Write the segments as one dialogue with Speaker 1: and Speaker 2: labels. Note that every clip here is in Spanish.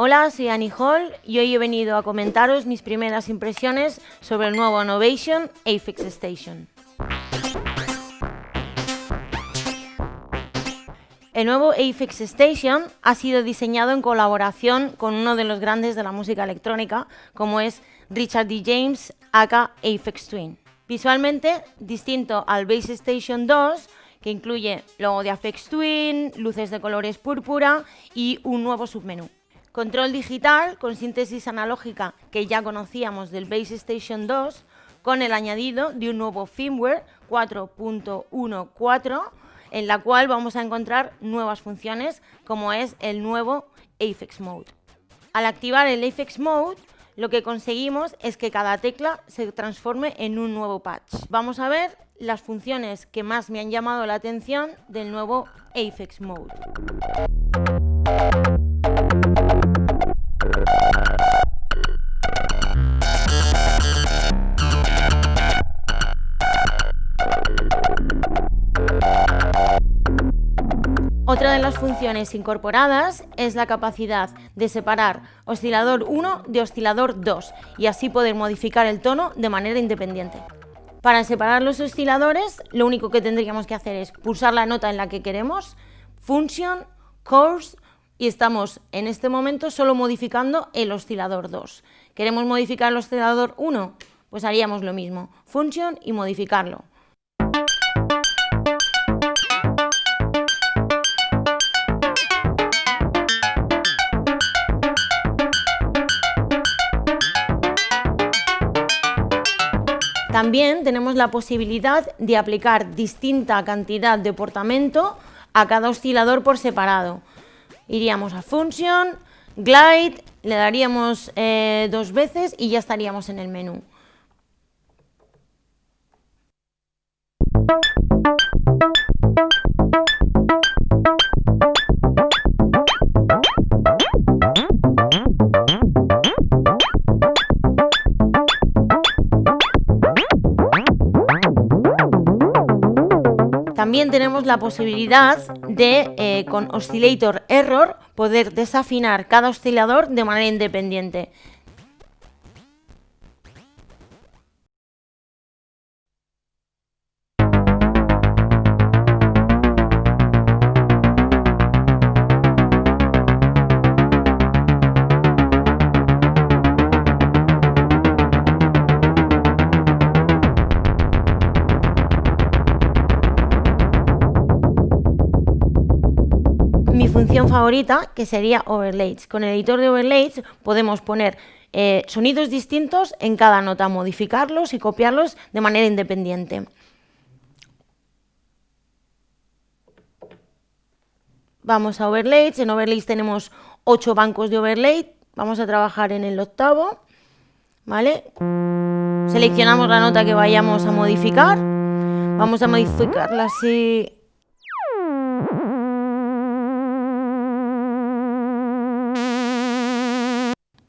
Speaker 1: Hola, soy Annie Hall y hoy he venido a comentaros mis primeras impresiones sobre el nuevo Innovation Afix Station. El nuevo Afix Station ha sido diseñado en colaboración con uno de los grandes de la música electrónica, como es Richard D. James, aka Afix Twin. Visualmente, distinto al Base Station 2, que incluye logo de Afex Twin, luces de colores púrpura y un nuevo submenú. Control digital con síntesis analógica que ya conocíamos del Base Station 2 con el añadido de un nuevo firmware 4.14 en la cual vamos a encontrar nuevas funciones como es el nuevo Afex Mode. Al activar el Afex Mode lo que conseguimos es que cada tecla se transforme en un nuevo patch. Vamos a ver las funciones que más me han llamado la atención del nuevo Afex Mode. Otra de las funciones incorporadas es la capacidad de separar oscilador 1 de oscilador 2 y así poder modificar el tono de manera independiente. Para separar los osciladores, lo único que tendríamos que hacer es pulsar la nota en la que queremos, Function, Course, y estamos en este momento solo modificando el oscilador 2. ¿Queremos modificar el oscilador 1? Pues haríamos lo mismo, Function y modificarlo. También tenemos la posibilidad de aplicar distinta cantidad de portamento a cada oscilador por separado. Iríamos a Function, Glide, le daríamos eh, dos veces y ya estaríamos en el menú. También tenemos la posibilidad de, eh, con Oscillator Error, poder desafinar cada oscilador de manera independiente. Función favorita, que sería overlays. Con el editor de overlays podemos poner eh, sonidos distintos en cada nota, modificarlos y copiarlos de manera independiente. Vamos a overlays, en overlays tenemos ocho bancos de overlay, vamos a trabajar en el octavo, ¿vale? Seleccionamos la nota que vayamos a modificar, vamos a modificarla así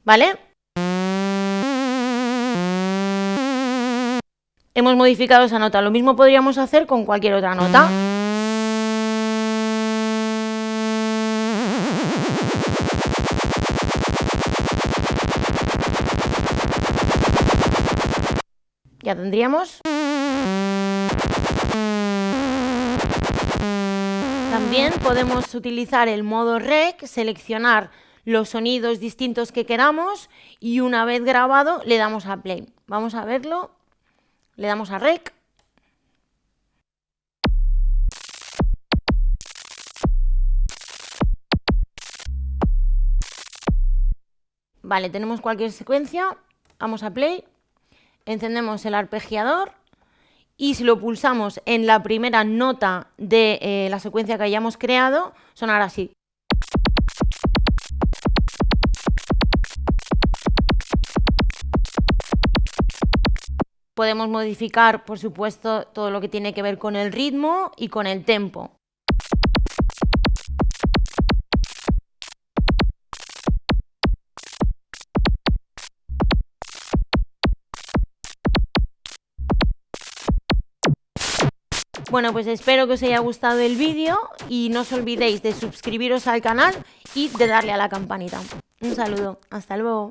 Speaker 1: ¿Vale? Hemos modificado esa nota. Lo mismo podríamos hacer con cualquier otra nota. Ya tendríamos. También podemos utilizar el modo rec, seleccionar los sonidos distintos que queramos y una vez grabado le damos a play. Vamos a verlo, le damos a rec. Vale, tenemos cualquier secuencia, vamos a play, encendemos el arpegiador y si lo pulsamos en la primera nota de eh, la secuencia que hayamos creado, sonará así. Podemos modificar, por supuesto, todo lo que tiene que ver con el ritmo y con el tempo. Bueno, pues espero que os haya gustado el vídeo y no os olvidéis de suscribiros al canal y de darle a la campanita. Un saludo, hasta luego.